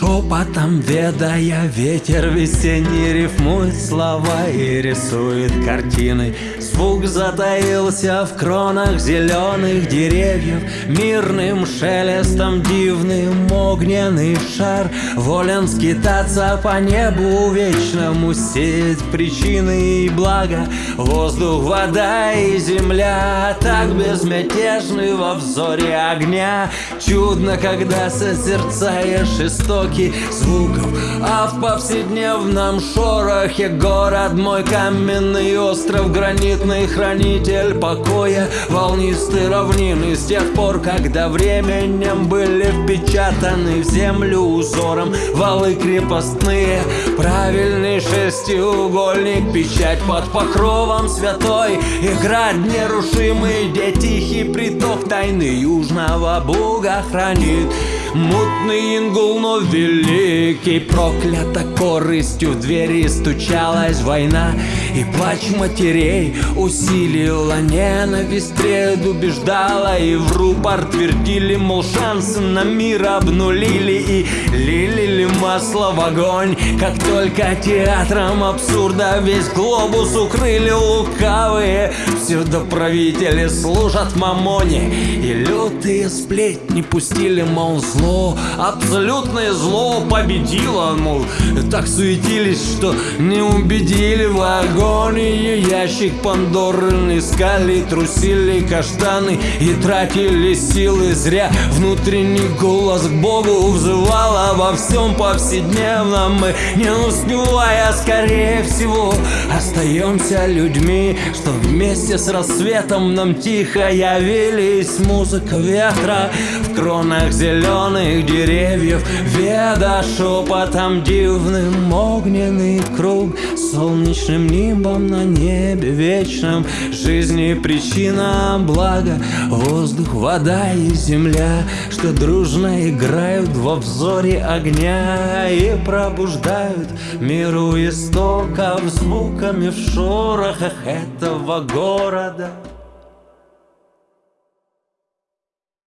шепотом ведая Ветер весенний рифмует слова и рисует картины Звук затаился в кронах зеленых деревьев. Мирным шелестом дивным огненный шар. Волен скитаться по небу вечному Сеять причины и блага. Воздух, вода и земля Так безмятежны во взоре огня. Чудно, когда созерцаешь истоки звуков А в повседневном шорохе город мой каменный остров Гранитный хранитель покоя Волнистые равнины с тех пор, когда временем были впечатаны в землю узором. Валы крепостные, правильный шестиугольник Печать под покровом святой. Играть нерушимый, где тихий приток Тайны южного бога хранит. Мутный ингул, но великий Проклята корыстью в двери стучалась война И плач матерей усилила ненависть Предубеждала. И в рупор твердили Мол, шансы на мир обнулили. И лили масло в огонь Как только театром абсурда Весь глобус укрыли лукавые. Псевдоправители служат мамоне И лютые сплетни пустили, мол, зло Абсолютное зло победило, мол Так суетились, что не убедили в агонии Ящик Пандоры искали, трусили каштаны И тратили силы зря. Внутренний голос к Богу взывал Обо всем повседневном. Мы не успевая, скорее всего Остаемся людьми, что вместе с рассветом Нам тихо явились. Музыка ветра В кронах зеленых деревьев Веда шепотом дивным огненный круг. Солнечным нимбом на небе вечном Жизни причина блага. Воздух, вода и земля Что дружно играют во взоре огня И пробуждают миру истоков Звуками в шорохах этого города